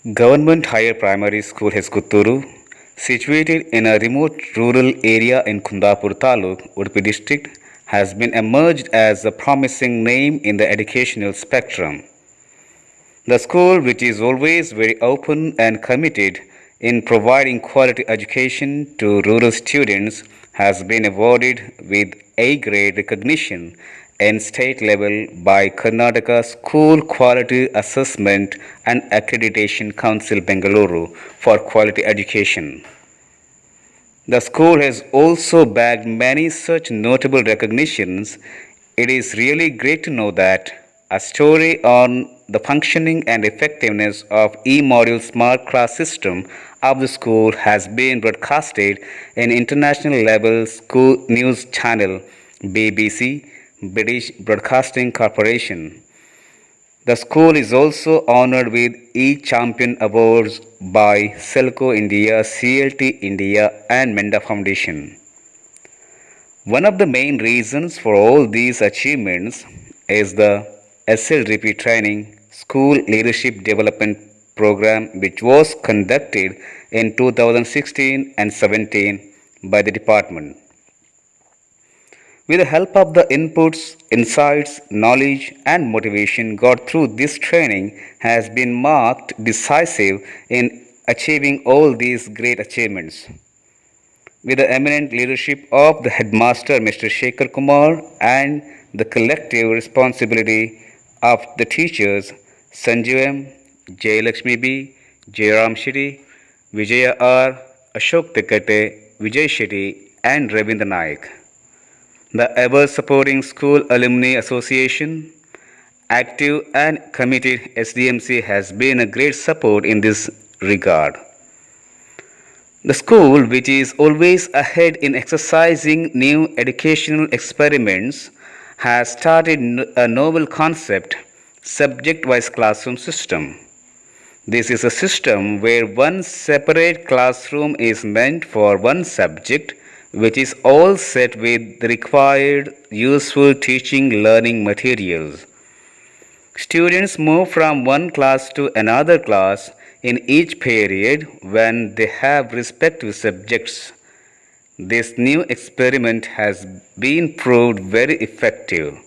Government Higher Primary School Heskutturu, situated in a remote rural area in Kundapur Taluk, Udupi district, has been emerged as a promising name in the educational spectrum. The school, which is always very open and committed in providing quality education to rural students, has been awarded with A grade recognition and state level by Karnataka School Quality Assessment and Accreditation Council Bengaluru for quality education. The school has also bagged many such notable recognitions. It is really great to know that a story on the functioning and effectiveness of e-module smart class system of the school has been broadcasted in international level school news channel BBC British Broadcasting Corporation. The school is also honored with e-champion awards by Selco India, CLT India and Menda Foundation. One of the main reasons for all these achievements is the SLDP training school leadership development program which was conducted in 2016 and 17 by the department. With the help of the inputs, insights, knowledge and motivation got through this training has been marked decisive in achieving all these great achievements. With the eminent leadership of the headmaster Mr. Shekhar Kumar and the collective responsibility of the teachers Sanjeev M, Jayalakshmi B, Jayram Shetty, Vijaya R, Ashok Tekate, Vijay Shetty and Ravindra Naik the ever supporting School Alumni Association, active and committed SDMC has been a great support in this regard. The school, which is always ahead in exercising new educational experiments, has started a novel concept, subject-wise classroom system. This is a system where one separate classroom is meant for one subject which is all set with the required useful teaching learning materials. Students move from one class to another class in each period when they have respective subjects. This new experiment has been proved very effective.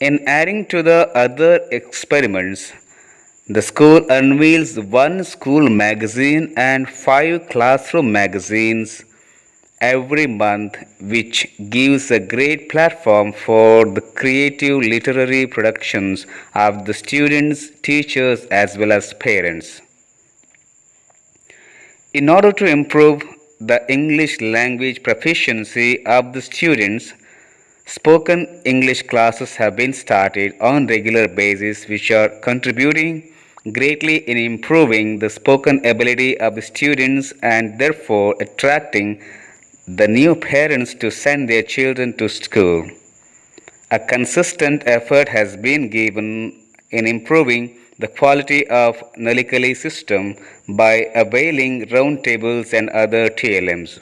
In adding to the other experiments, the school unveils one school magazine and five classroom magazines every month which gives a great platform for the creative literary productions of the students, teachers as well as parents. In order to improve the English language proficiency of the students, spoken English classes have been started on regular basis which are contributing greatly in improving the spoken ability of the students and therefore attracting the new parents to send their children to school. A consistent effort has been given in improving the quality of Nalikali system by availing roundtables and other TLMs.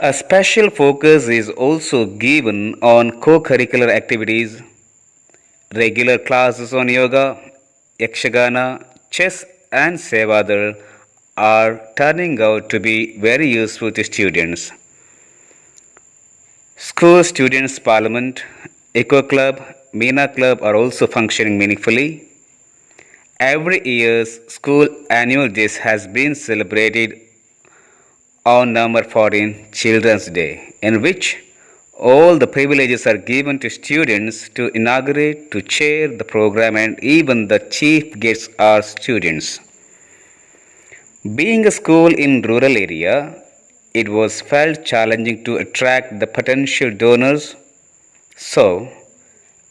A special focus is also given on co-curricular activities, regular classes on yoga, yakshagana, chess and Seva Dal are turning out to be very useful to students. School Students Parliament, Eco Club, Meena Club are also functioning meaningfully. Every year's school annual day has been celebrated on November 14, Children's Day, in which all the privileges are given to students to inaugurate, to chair the program and even the chief guests are students. Being a school in rural area, it was felt challenging to attract the potential donors. So,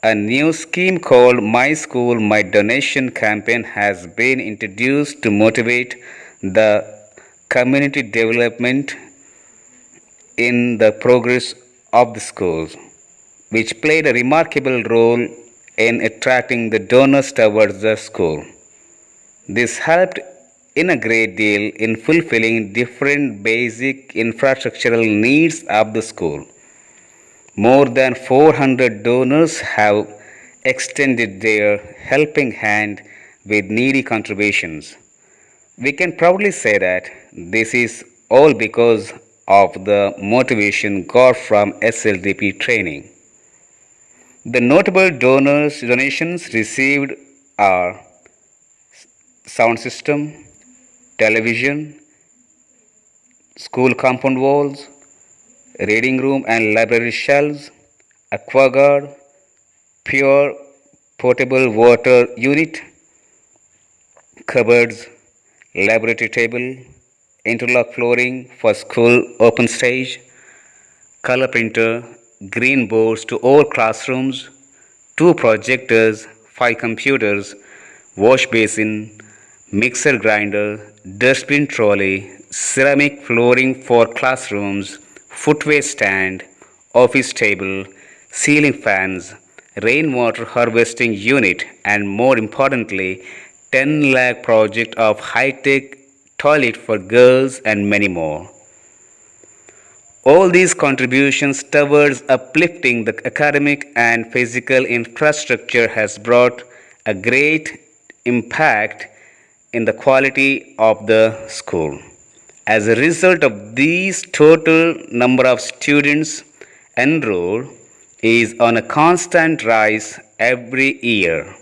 a new scheme called My School My Donation campaign has been introduced to motivate the community development in the progress of the schools, which played a remarkable role in attracting the donors towards the school. This helped in a great deal in fulfilling different basic infrastructural needs of the school. More than 400 donors have extended their helping hand with needy contributions. We can proudly say that this is all because of the motivation got from SLDP training. The notable donors donations received are sound system, television, school compound walls, reading room and library shelves, aquaguard, pure potable water unit, cupboards, laboratory table, interlock flooring for school open stage, color printer, green boards to all classrooms, two projectors, five computers, wash basin, mixer grinder, dustbin trolley, ceramic flooring for classrooms, footway stand, office table, ceiling fans, rainwater harvesting unit and more importantly 10 lakh project of high-tech toilet for girls and many more. All these contributions towards uplifting the academic and physical infrastructure has brought a great impact in the quality of the school. As a result of these total number of students enrolled is on a constant rise every year.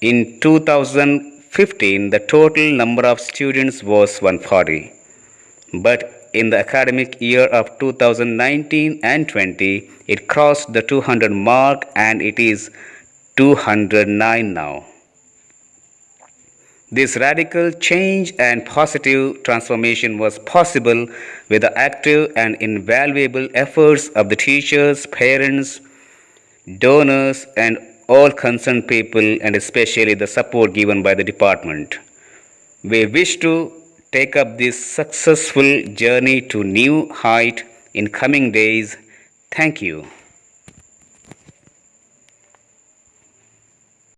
In 2015, the total number of students was 140. But in the academic year of 2019 and 20, it crossed the 200 mark and it is 209 now. This radical change and positive transformation was possible with the active and invaluable efforts of the teachers, parents, donors, and all concerned people, and especially the support given by the department. We wish to take up this successful journey to new height in coming days. Thank you.